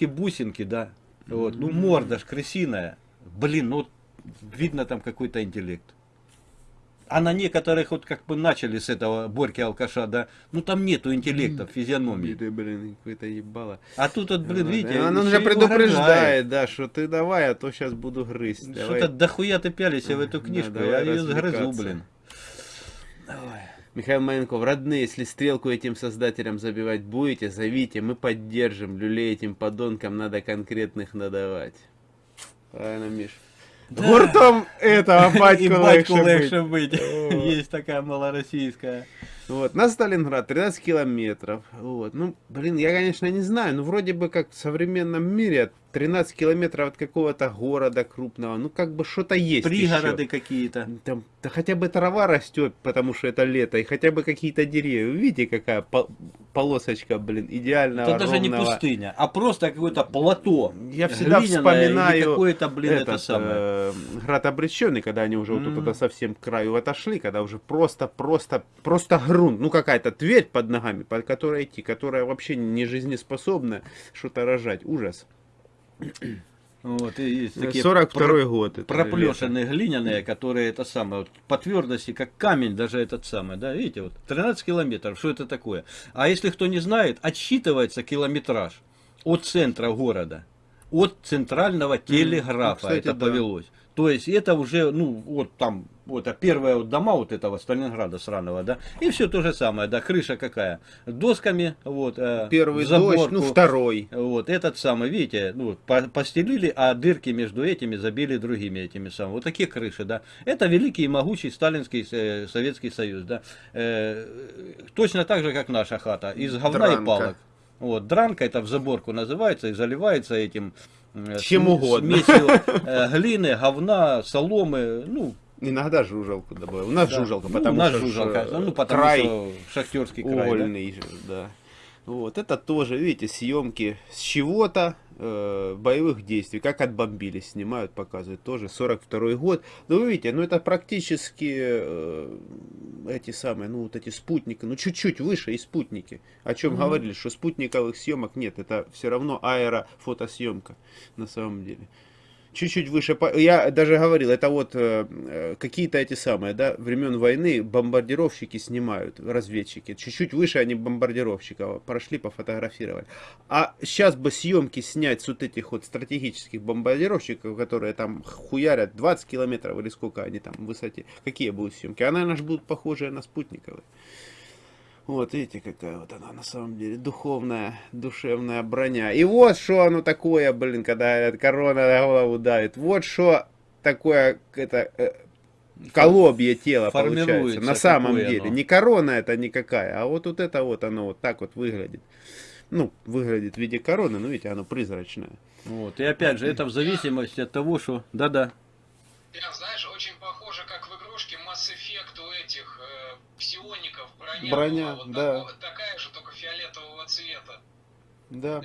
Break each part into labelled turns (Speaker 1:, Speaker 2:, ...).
Speaker 1: глазки-бусинки, да. Вот. Ну, морда ж крысиная. Блин, ну, видно там какой-то интеллект. А на некоторых вот как бы начали с этого Борьки алкаша, да, ну там нету интеллекта в физиономии.
Speaker 2: Ты, блин, какое-то ебало.
Speaker 1: А тут вот, блин, видите,
Speaker 2: Он уже предупреждает, да, что ты давай, а то сейчас буду грызть. Давай.
Speaker 1: Что-то дохуя ты пялишься в эту книжку,
Speaker 2: давай
Speaker 1: я ее сгрызу, блин.
Speaker 2: Михаил Маленков, родные, если стрелку этим создателям забивать будете, зовите, мы поддержим. Люлей этим подонкам надо конкретных надавать. Правильно, Миш?
Speaker 1: Да.
Speaker 2: Гуртом этого батьку
Speaker 1: батьку
Speaker 2: быть.
Speaker 1: Есть такая малороссийская.
Speaker 2: Вот, на Сталинград 13 километров. Вот, ну, блин, я, конечно, не знаю, ну, вроде бы как в современном мире 13 километров от какого-то города крупного, ну, как бы что-то есть
Speaker 1: Пригороды какие-то.
Speaker 2: Там, да хотя бы трава растет, потому что это лето, и хотя бы какие-то деревья. Видите, какая полосочка, блин, идеального,
Speaker 1: Это даже не
Speaker 2: ровного.
Speaker 1: пустыня, а просто какое-то плато.
Speaker 2: Я всегда вспоминаю
Speaker 1: какое-то, блин, это
Speaker 2: этот,
Speaker 1: самое.
Speaker 2: э, град обреченный, когда они уже вот
Speaker 1: Мгм.
Speaker 2: туда совсем к краю отошли, когда уже просто, просто, просто грунт, ну какая-то тверь под ногами, по которой идти, которая вообще не жизнеспособна что-то рожать. Ужас.
Speaker 1: Вот, и есть такие
Speaker 2: 42 год. это
Speaker 1: проплешины глиняные, которые это самое, вот, по твердости, как камень, даже этот самый, да, видите, вот 13 километров, что это такое? А если кто не знает, отсчитывается километраж от центра города, от центрального телеграфа,
Speaker 2: кстати,
Speaker 1: это
Speaker 2: да.
Speaker 1: повелось. То есть это уже, ну, вот там, вот а первые вот дома вот этого Сталинграда сраного, да, и все то же самое, да, крыша какая, досками, вот, э,
Speaker 2: Первый
Speaker 1: заборку,
Speaker 2: дождь, ну второй.
Speaker 1: вот этот самый, видите, ну, по- постелили, а дырки между этими забили другими этими самыми. Вот такие крыши, да. Это великий и могучий сталинский э, Советский Союз, да. Э, точно так же, как наша хата, из говна
Speaker 2: Дранка.
Speaker 1: и палок. Вот, дранка это в заборку называется и заливается этим э,
Speaker 2: Чем угодно.
Speaker 1: смесью э, глины, говна, соломы, ну,
Speaker 2: Иногда жужелку добавил. У нас
Speaker 1: да.
Speaker 2: жужелка,
Speaker 1: Ну,
Speaker 2: потому
Speaker 1: у нас
Speaker 2: что
Speaker 1: жужелка,
Speaker 2: э,
Speaker 1: ну, потому
Speaker 2: край
Speaker 1: что шахтерский край, да.
Speaker 2: угольный, же, да. Вот, это тоже, видите, съемки с чего-то, э, боевых действий, как отбомбили, снимают, показывают, тоже 42 год. Ну, вы видите, ну, это практически э, эти самые, ну, вот эти спутники, ну, чуть-чуть выше и спутники. О чем
Speaker 1: Мгм.
Speaker 2: говорили, что спутниковых съемок нет, это все равно аэрофотосъемка на самом деле. Чуть-чуть выше, я даже говорил, это вот э, э, какие-то эти самые, да, времен войны бомбардировщики снимают, разведчики. Чуть-чуть выше они бомбардировщиков прошли, пофотографировали. А сейчас бы съемки снять с вот этих вот стратегических бомбардировщиков, которые там хуярят 20 километров или сколько они там в высоте, какие будут съемки? А, наверное, ж будут похожие на спутниковые. Вот, видите, какая вот она на самом деле духовная, душевная броня. И вот что оно такое, блин, когда эта корона на голову давит. Вот что такое это э, колобье тело получается. На самом деле.
Speaker 1: оно.
Speaker 2: Не корона это никакая, а вот, вот это вот оно вот так вот выглядит. Ну, выглядит в виде короны, но видите, оно призрачное.
Speaker 1: Вот, и опять же, это в зависимости от того, что, да-да,
Speaker 3: Прям, знаешь, броня.
Speaker 2: Броня,
Speaker 3: была вот
Speaker 2: да.
Speaker 3: такая же, только фиолетового цвета.
Speaker 2: Да.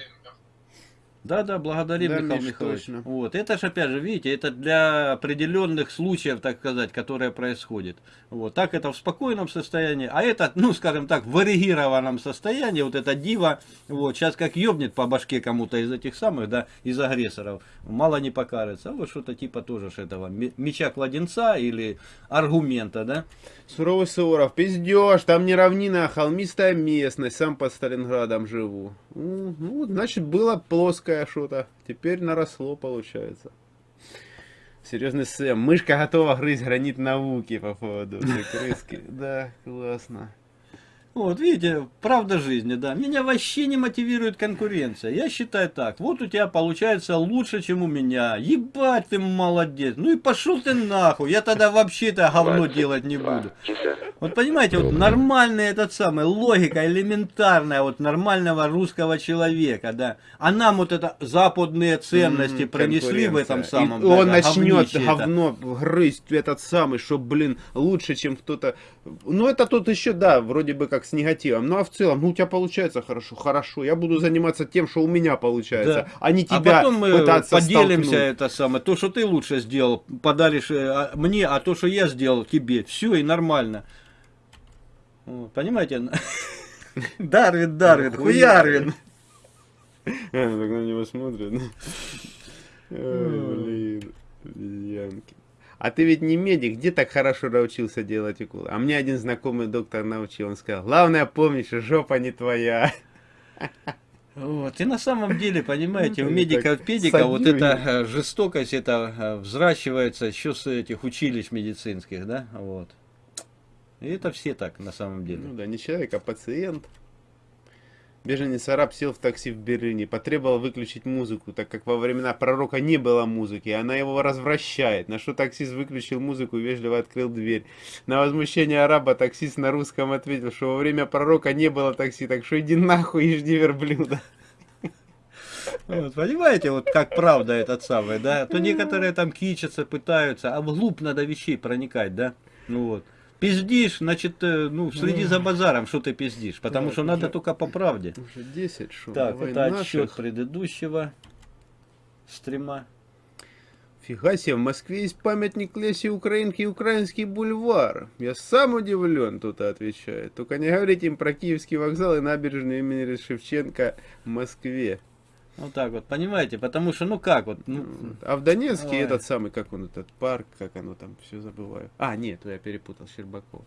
Speaker 1: Да, да, благодарим,
Speaker 2: Да,
Speaker 1: Михаил
Speaker 2: Миш,
Speaker 1: Михайлович.
Speaker 2: точно.
Speaker 1: Вот, это же опять же, видите, это для определенных случаев, так сказать, которые происходят. Вот, так это в спокойном состоянии, а это, ну, скажем так, в варьированном состоянии, вот эта дива, вот, сейчас как ёбнет по башке кому-то из этих самых, да, из агрессоров, мало не покажется. Вот что-то типа тоже ж этого ме- меча кладенца или аргумента, да.
Speaker 2: Суровый Суворов, пиздеж, там не равнина, а холмистая местность, сам под Сталинградом живу. Ну, значит, было плоское что-то, теперь наросло, получается. Серьезный Сэм, мышка готова грызть гранит науки по поводу крыски. Да, классно.
Speaker 1: Вот, видите, правда жизни, да. Меня вообще не мотивирует конкуренция. Я считаю так. Вот у тебя получается лучше, чем у меня. Ебать ты молодец. Ну и пошел ты нахуй. Я тогда вообще-то говно делать не буду. Вот понимаете, вот нормальная этот самый, логика элементарная вот нормального русского человека, да. А нам вот это западные ценности
Speaker 2: М,
Speaker 1: принесли в этом самом.
Speaker 2: И
Speaker 1: да,
Speaker 2: он
Speaker 1: да,
Speaker 2: начнет
Speaker 1: говнище это.
Speaker 2: говно грызть этот самый, что, блин, лучше, чем кто-то. Ну, это тут еще, да, вроде бы как с негативом. Ну, а в целом, ну, у тебя получается хорошо, хорошо. Я буду заниматься тем, что у меня получается,
Speaker 1: Да.
Speaker 2: а не
Speaker 1: А
Speaker 2: тебя
Speaker 1: потом мы
Speaker 2: пытаться
Speaker 1: поделимся
Speaker 2: столкнуть.
Speaker 1: это самое. То, что ты лучше сделал, подаришь э, а, мне, а то, что я сделал тебе. Все и нормально. Понимаете? Дарвин, Дарвин, хуярвин.
Speaker 2: Она так на него смотрит. Блин, обезьянки. А ты ведь не медик, где так хорошо научился делать уколы? А мне один знакомый доктор научил, он сказал, главное помнишь, жопа не твоя.
Speaker 1: Вот. И на самом деле, понимаете, у
Speaker 2: Ну,
Speaker 1: медиков,
Speaker 2: так
Speaker 1: педиков вот эта э, жестокость, это э, взращивается еще с этих училищ медицинских, да, вот. И это все так, на самом деле.
Speaker 2: Ну да, не человек, а пациент. Беженец араб сел в такси в Берлине, потребовал выключить музыку, так как во времена пророка не было музыки, и она его развращает. На что таксист выключил музыку и вежливо открыл дверь. На возмущение араба таксист на русском ответил, что во время пророка не было такси, так что иди нахуй и жди верблюда.
Speaker 1: Вот, понимаете, вот как правда этот самый, да? То некоторые там кичатся, пытаются, а вглубь надо вещей проникать, да? Ну вот. Пиздишь, значит, э, ну, следи за базаром, что ты пиздишь, потому что надо только по правде.
Speaker 2: Уже 10 шо,
Speaker 1: Так,
Speaker 2: давай
Speaker 1: это
Speaker 2: наших.
Speaker 1: отсчет предыдущего стрима.
Speaker 2: Фига себе, в Москве есть памятник Лесе Украинки и Украинский бульвар. Я сам удивлен, тут отвечает. Только не говорите им про Киевский вокзал и набережную имени Шевченко в Москве.
Speaker 1: Вот так вот, понимаете, потому что, ну как вот, ну,
Speaker 2: А в Донецке
Speaker 1: Ой.
Speaker 2: этот самый, как он, этот парк, как оно там, все забываю. А, нет, я перепутал, Щербаков.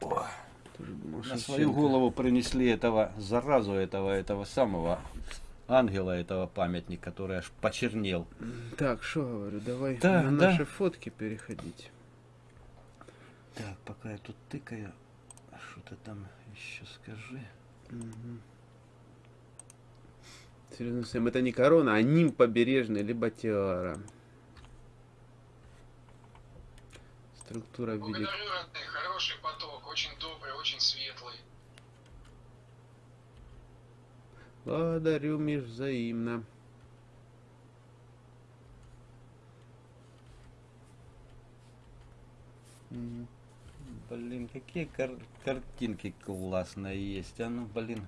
Speaker 2: Думал,
Speaker 1: на свою голову принесли этого заразу, этого, этого самого ангела, этого памятника, который аж почернел.
Speaker 2: Так, что говорю, давай
Speaker 1: Да,
Speaker 2: на
Speaker 1: да.
Speaker 2: наши фотки переходить.
Speaker 1: Так, пока я тут тыкаю, что ты там еще скажи.
Speaker 2: Серьезно, Сэм, это не корона, а ним побережный, либо тиара. Структура в виде...
Speaker 3: Благодарю, родные, хороший поток, очень добрый, очень светлый.
Speaker 2: Благодарю, Миш, взаимно.
Speaker 1: Блин, какие кар- картинки классные есть, а ну, блин.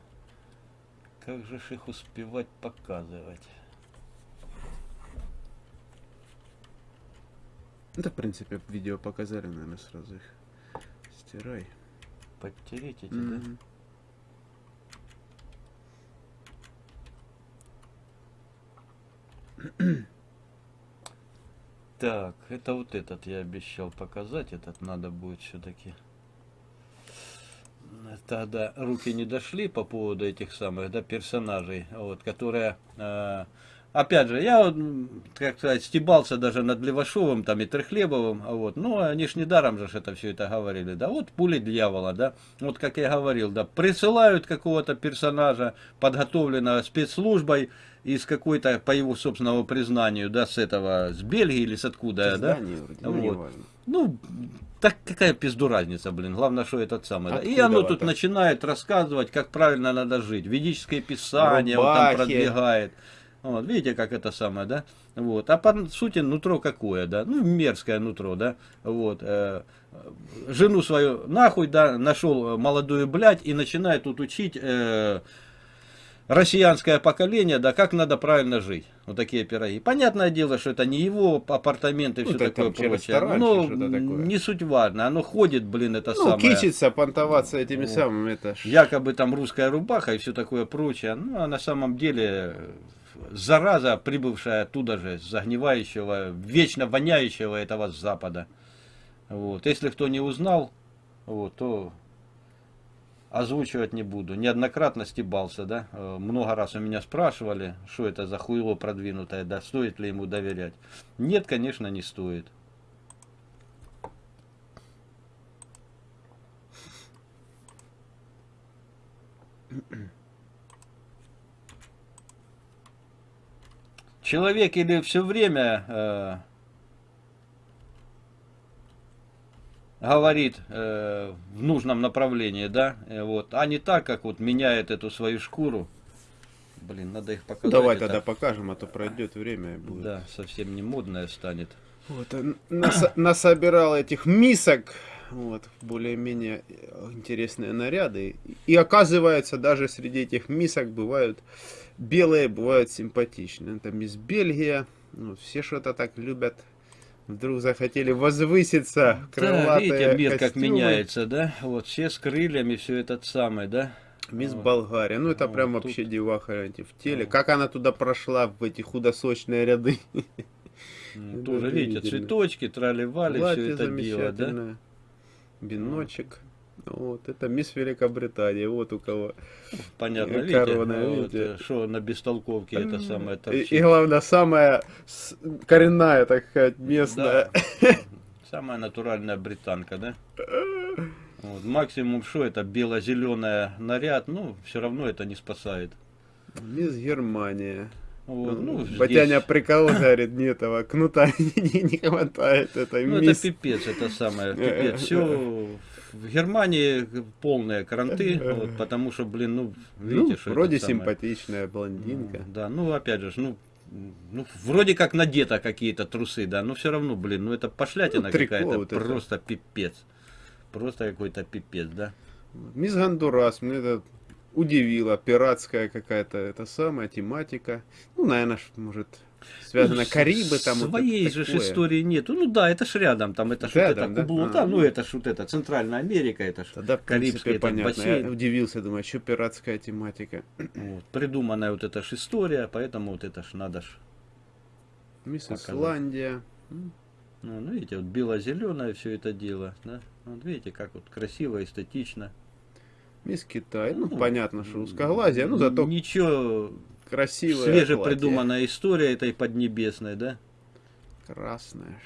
Speaker 1: Как же ж их успевать показывать?
Speaker 2: Это, в принципе, видео показали, наверное, сразу их. Стирай.
Speaker 1: Подтереть эти, да?
Speaker 2: Мгм.
Speaker 1: Так, это вот этот я обещал показать, этот надо будет все-таки. Тогда руки не дошли по поводу этих самых, да, персонажей, вот, которые, э, опять же, я, как сказать, стебался даже над Левашовым там и Трехлебовым, а вот, ну, они ж недаром же это все это говорили, да, вот пули дьявола, да, вот как я говорил, да, присылают какого-то персонажа, подготовленного спецслужбой, из какой-то, по его собственному признанию, да, с этого, с Бельгии или с откуда, да,
Speaker 2: Здание вроде, ну,
Speaker 1: Вот. ну, так какая пизду разница, блин. Главное, что этот самый. да. И
Speaker 2: Откуда
Speaker 1: оно тут
Speaker 2: так?
Speaker 1: начинает рассказывать, как правильно надо жить. Ведическое писание он там
Speaker 2: Рубахи.
Speaker 1: продвигает. Вот, видите, как это самое, да? Вот. А по сути нутро какое, да? Ну, мерзкое нутро, да? Вот. э, жену свою нахуй, да, нашел молодую блядь и начинает тут учить э, россиянское поколение, да, как надо правильно жить. Вот такие пироги. Понятное дело, что это не его апартаменты и
Speaker 2: Ну,
Speaker 1: все
Speaker 2: так
Speaker 1: такое прочее. Но
Speaker 2: такое.
Speaker 1: не суть важно. Оно ходит, блин, это
Speaker 2: Ну,
Speaker 1: самое.
Speaker 2: кичиться, понтоваться этими
Speaker 1: Вот.
Speaker 2: самыми, это.
Speaker 1: Якобы там русская рубаха и все такое прочее. Ну, а на самом деле зараза, прибывшая оттуда же, с загнивающего, вечно воняющего этого запада. Вот. Если кто не узнал, вот, то озвучивать не буду. Неоднократно стебался, да. Э, Много раз у меня спрашивали, что это за хуйло продвинутое, да, стоит ли ему доверять. Нет, конечно, не стоит. Человек или все время э, говорит э, в нужном направлении, да, э, вот, а не так, как вот меняет эту свою шкуру. Блин, надо их показать.
Speaker 2: Давай
Speaker 1: это-
Speaker 2: тогда покажем, а то пройдет время и будет.
Speaker 1: Да, совсем не модная станет.
Speaker 2: Вот, он нас- насобирал этих мисок, вот, более-менее э, интересные наряды. И оказывается, даже среди этих мисок бывают белые, бывают симпатичные. Это мисс Бельгия, ну, все что-то так любят. Вдруг захотели возвыситься,
Speaker 1: Да, видите, мир как
Speaker 2: костюмы.
Speaker 1: меняется, да? Вот все с крыльями, все этот самый, да?
Speaker 2: Мисс
Speaker 1: Вот.
Speaker 2: Болгария. Ну, это
Speaker 1: Вот
Speaker 2: прям
Speaker 1: тут.
Speaker 2: вообще деваха в теле.
Speaker 1: Вот.
Speaker 2: Как она туда прошла в эти худосочные ряды?
Speaker 1: Ну, Тоже, видите, цветочки, трали-вали, все это дело, да?
Speaker 2: Биночек. Вот, это мисс Великобритания. Вот у кого.
Speaker 1: Понятно,
Speaker 2: Э,
Speaker 1: видите,
Speaker 2: корона,
Speaker 1: вот,
Speaker 2: видите?
Speaker 1: э, что на бестолковке это самое
Speaker 2: И,
Speaker 1: торчит.
Speaker 2: и главное, самая коренная, так сказать, местная.
Speaker 1: Да. Самая натуральная британка, да? Вот, максимум что это бело-зеленый наряд, ну, все равно это не спасает.
Speaker 2: Мисс Германия.
Speaker 1: Вот, ну,
Speaker 2: Батяня
Speaker 1: здесь-
Speaker 2: прикол говорит, не этого кнута не, не хватает этой
Speaker 1: ну, это
Speaker 2: мисс.
Speaker 1: пипец, это самое,
Speaker 2: Э,
Speaker 1: пипец. Все в Германии полные кранты, вот, потому что, блин, ну, видите,
Speaker 2: Ну,
Speaker 1: что
Speaker 2: вроде
Speaker 1: это самое.
Speaker 2: симпатичная блондинка.
Speaker 1: Ну, Да, ну опять же, ну, ну вроде как надето какие-то трусы, да, но все равно, блин, ну это пошлятина
Speaker 2: Ну,
Speaker 1: какая-то,
Speaker 2: вот это.
Speaker 1: просто пипец. Просто какой-то пипец, да.
Speaker 2: Мисс Гондурас, мне это удивило. Пиратская какая-то, это самая тематика. Ну, наверное, может, связано
Speaker 1: Ну,
Speaker 2: Карибы там. вот
Speaker 1: Своей же
Speaker 2: такое.
Speaker 1: истории нету. Ну да, это ж рядом, там это ж вот
Speaker 2: Рядом,
Speaker 1: это
Speaker 2: да?
Speaker 1: Кубло,
Speaker 2: А.
Speaker 1: да, ну это ж вот это Центральная Америка, это ж
Speaker 2: Тогда, в
Speaker 1: Карибский
Speaker 2: принципе, понятно.
Speaker 1: бассейн.
Speaker 2: Я удивился, думаю, что пиратская тематика.
Speaker 1: Вот, придуманная вот эта ж история, поэтому вот это ж надо ж.
Speaker 2: Мисс
Speaker 1: Показать.
Speaker 2: Исландия.
Speaker 1: Ну, ну, видите, вот бело-зеленое все это дело, да. Вот видите, как вот красиво, эстетично.
Speaker 2: Мисс Китай. Ну,
Speaker 1: Ну,
Speaker 2: понятно, что узкоглазие, ну, зато
Speaker 1: Ничего,
Speaker 2: красивая.
Speaker 1: свежепридуманная история этой поднебесной, да.
Speaker 2: Красная.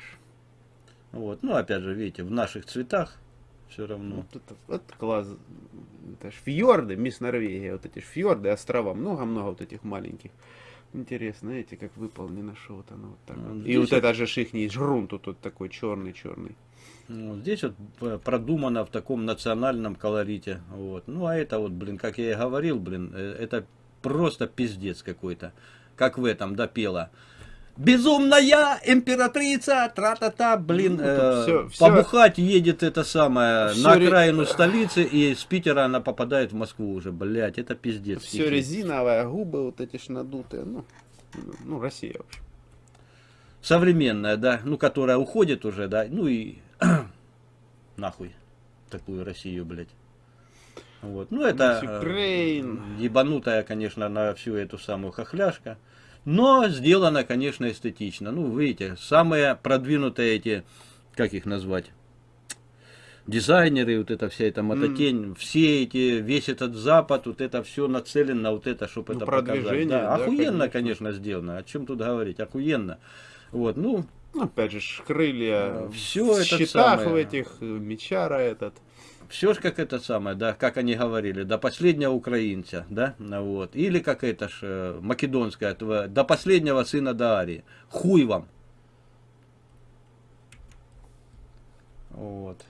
Speaker 1: Вот, ну опять же, видите, в наших цветах все равно.
Speaker 2: Вот это вот класс. Это ж фьорды, мисс Норвегия, вот эти ж фьорды, острова, много-много вот этих маленьких. Интересно, знаете, как выполнено, что вот оно вот так
Speaker 1: Ну,
Speaker 2: вот. И вот это же ихний жрун тут вот такой черный-черный.
Speaker 1: Ну, здесь вот э, продумано в таком национальном колорите. Вот. Ну а это вот, блин, как я и говорил, блин, э, это просто пиздец какой-то. Как в этом, да, пела. Безумная императрица, тра-та-та, блин,
Speaker 2: Ну,
Speaker 1: э,
Speaker 2: всё- всё-
Speaker 1: побухать едет это самое
Speaker 2: Всё
Speaker 1: на
Speaker 2: ре-
Speaker 1: окраину столицы, и с Питера она попадает в Москву уже, блядь, это пиздец.
Speaker 2: Все
Speaker 1: дикий.
Speaker 2: резиновое, губы вот эти ж надутые. Ну, ну Россия, в общем.
Speaker 1: современная, да, ну, которая уходит уже, да, ну и нахуй такую Россию, блядь. Вот. Ну, это
Speaker 2: Miss
Speaker 1: э,
Speaker 2: Ukraine.
Speaker 1: ебанутая, конечно, на всю эту самую хохляшка. Но сделано, конечно, эстетично. Ну, видите, самые продвинутые эти, как их назвать, дизайнеры, вот эта вся эта мототень, все эти, весь этот запад, вот это все нацелено на вот это, чтобы
Speaker 2: Ну,
Speaker 1: это показать. Да,
Speaker 2: да,
Speaker 1: охуенно,
Speaker 2: конечно.
Speaker 1: конечно, сделано. О чем тут говорить? Охуенно. Вот, ну,
Speaker 2: Ну, опять же, крылья
Speaker 1: Всё
Speaker 2: в щитах
Speaker 1: самый.
Speaker 2: в этих, мечара этот.
Speaker 1: Все ж как это самое, да, как они говорили, до последнего украинца, да, вот. Или как это ж э, македонская, тва- до последнего сына Даарии. Хуй вам. Вот.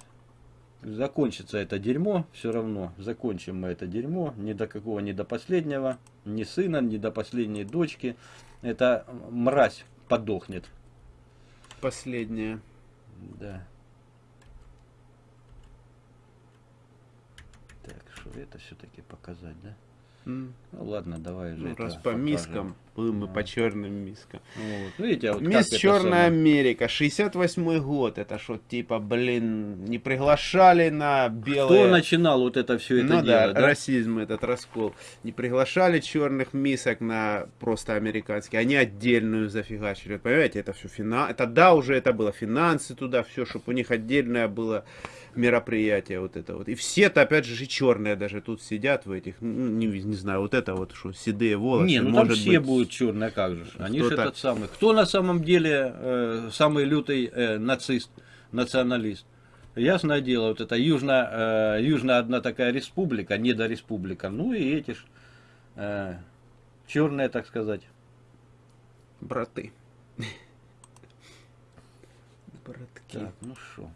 Speaker 1: Закончится это дерьмо, все равно. Закончим мы это дерьмо. Ни до какого, ни до последнего, ни сына, ни до последней дочки. Эта мразь подохнет.
Speaker 2: Последняя.
Speaker 1: Да. Что это все-таки показать, да? Ну ладно, давай же.
Speaker 2: Ну, раз по
Speaker 1: покажем.
Speaker 2: мискам, будем мы по черным мискам.
Speaker 1: Вот. Видите, а вот
Speaker 2: Мисс Черная Америка, 68 год. Это что, типа, блин, не приглашали на белые...
Speaker 1: Кто начинал вот это все это
Speaker 2: ну
Speaker 1: дело,
Speaker 2: да,
Speaker 1: да?
Speaker 2: расизм, этот раскол. Не приглашали черных мисок на просто американские, они отдельную зафигачили. Понимаете, это все финансы. Это да, уже это было финансы туда, все, чтобы у них отдельное было мероприятие вот это вот. И все-то, опять же, и черные даже тут сидят в этих, ну, не, не знаю, вот это вот, что седые волосы.
Speaker 1: Не, ну там
Speaker 2: может
Speaker 1: все
Speaker 2: быть,
Speaker 1: будут черные, как же. Они же этот самый. Кто на самом деле э, самый лютый э, нацист, националист? Ясное дело, вот это южная, э, южная одна такая республика, недореспублика. Ну и эти ж э, черные, так сказать.
Speaker 2: Браты. Братки.
Speaker 1: Так, ну что?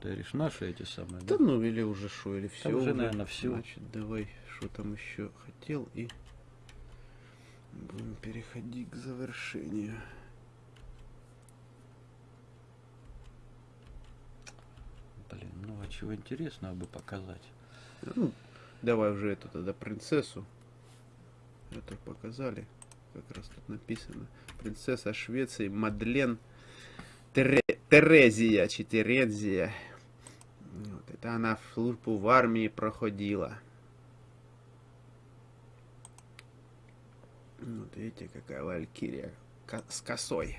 Speaker 1: Ты говоришь, наши эти самые,
Speaker 2: Да
Speaker 1: да?
Speaker 2: ну или уже что, или все
Speaker 1: уже, наверно, всё.
Speaker 2: Значит, давай, что там еще хотел и будем переходить к завершению.
Speaker 1: Блин, ну а чего интересного бы показать?
Speaker 2: Ну, давай уже эту тогда принцессу. Это показали. Как раз тут написано. Принцесса Швеции Мадлен Тере- Терезия, чи Терезия. Вот, это она в службу в армии проходила. Вот видите, какая валькирия с косой.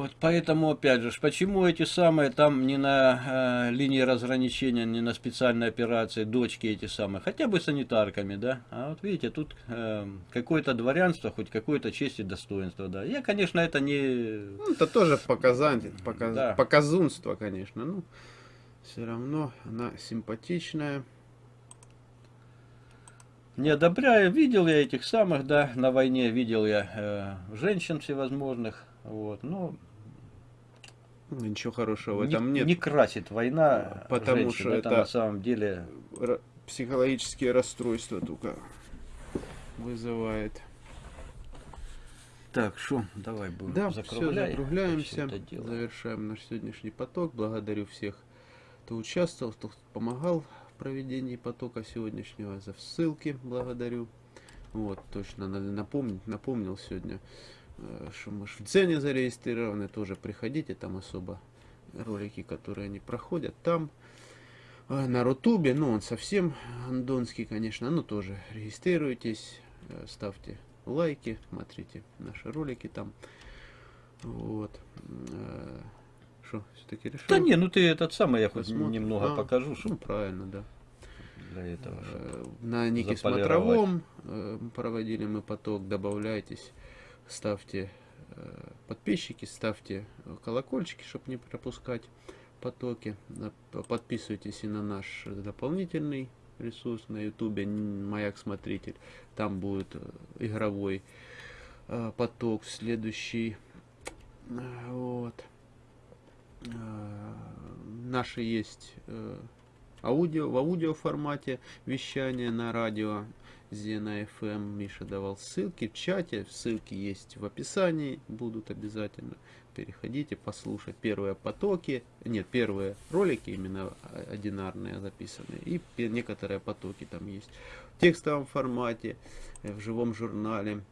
Speaker 1: Вот, поэтому, опять же, почему эти самые там не на э, линии разграничения, не на специальной операции, дочки эти самые, хотя бы санитарками, да? А вот видите, тут э, какое-то дворянство, хоть какое-то честь и достоинство, да. Я, конечно, это не...
Speaker 2: Ну, это тоже показатель, показ...
Speaker 1: Да.
Speaker 2: показунство, конечно. Ну, все равно она симпатичная.
Speaker 1: Не одобряю, видел я этих самых, да, на войне видел я э, женщин всевозможных, вот, но
Speaker 2: Ну, Ничего хорошего в
Speaker 1: не,
Speaker 2: этом нет.
Speaker 1: не красит война
Speaker 2: Потому
Speaker 1: женщин,
Speaker 2: что
Speaker 1: это,
Speaker 2: это-
Speaker 1: на самом деле
Speaker 2: Психологические расстройства только вызывает.
Speaker 1: Так, что, давай будем
Speaker 2: Да, все,
Speaker 1: закругляй
Speaker 2: закругляемся, завершаем наш сегодняшний поток. Благодарю всех, кто участвовал, кто помогал в проведении потока сегодняшнего. За ссылки благодарю. Вот, точно надо напомнить, напомнил сегодня, э, что мы в Дзене зарегистрированы, тоже приходите, там особо ролики, которые они проходят там. А На Рутубе, ну он совсем андонский, конечно, но тоже регистрируйтесь, э, ставьте лайки, смотрите наши ролики там. Вот. Что, все-таки решил?
Speaker 1: Да не, ну ты этот самый, я хоть
Speaker 2: Посмотрим.
Speaker 1: немного
Speaker 2: А,
Speaker 1: покажу,
Speaker 2: Ну,
Speaker 1: чтобы
Speaker 2: правильно, да.
Speaker 1: для этого.
Speaker 2: Э, На Нике. Смотровом э, проводили мы поток, добавляйтесь, ставьте э, подписчики, ставьте колокольчики, чтобы не пропускать потоки. Подписывайтесь и на наш дополнительный ресурс на ютубе Маяк Смотритель. Там будет э, игровой э, поток следующий. Вот. Наши есть аудио, в аудио формате вещание на радио Зена FM. Миша давал ссылки в чате. Ссылки есть в описании. Будут обязательно. Переходите, послушать первые потоки. Нет, первые ролики именно а- одинарные записанные. И некоторые потоки там есть. В текстовом формате, э, в живом журнале.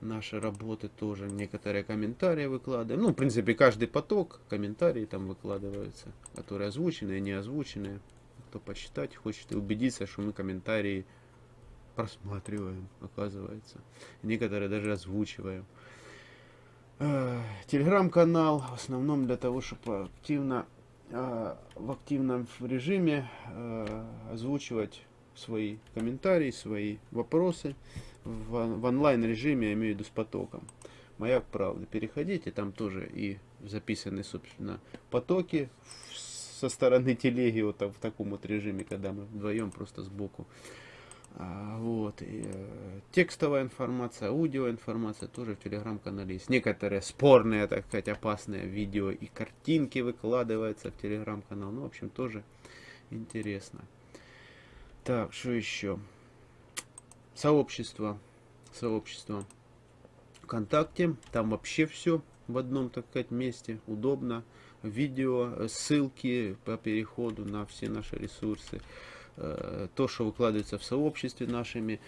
Speaker 2: Наши работы тоже. Некоторые комментарии выкладываем. Ну, в принципе, каждый поток, комментарии там выкладываются. Которые озвученные, не озвученные кто почитать хочет и убедиться, что мы комментарии просматриваем, оказывается. Некоторые даже озвучиваем. Э, Телеграм-канал в основном для того, чтобы активно э, в активном режиме э, озвучивать свои комментарии, свои вопросы в, он- в онлайн режиме, я имею в виду с потоком. Маяк правды. Переходите, там тоже и записаны, собственно, потоки со стороны телеги вот в таком вот режиме, когда мы вдвоем просто сбоку. А, вот. И, э, текстовая информация, аудиоинформация тоже в телеграм-канале есть. Некоторые спорные, так сказать, опасные видео и картинки выкладываются в телеграм-канал. Ну, в общем, тоже интересно. Так, что еще? Сообщество. Сообщество ВКонтакте. Там вообще все в одном, так сказать, месте. Удобно. Видео, э, ссылки по переходу на все наши ресурсы. Э, То, что выкладывается в сообществе нашими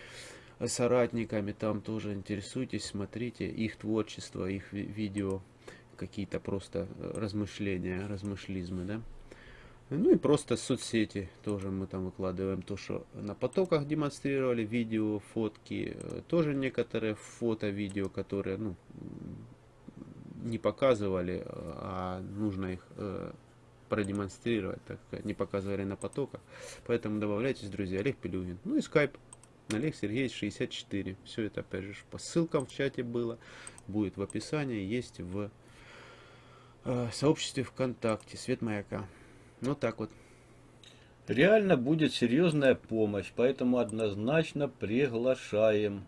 Speaker 2: соратниками, там тоже интересуйтесь, смотрите их творчество, их ви- видео, какие-то просто э, размышления, размышлизмы, да. Ну и просто соцсети тоже мы там выкладываем то, что на потоках демонстрировали, видео, фотки, э, тоже некоторые фото, видео, которые, ну, не показывали, а нужно их продемонстрировать, так сказать, не показывали на потоках. Поэтому добавляйтесь, друзья, Олег Пелюгин. Ну и скайп. Олег Сергеевич 64. Все это, опять же, по ссылкам в чате было. Будет в описании, есть в э, сообществе ВКонтакте. Свет маяка. Вот так вот.
Speaker 1: Реально будет серьезная помощь, поэтому однозначно приглашаем.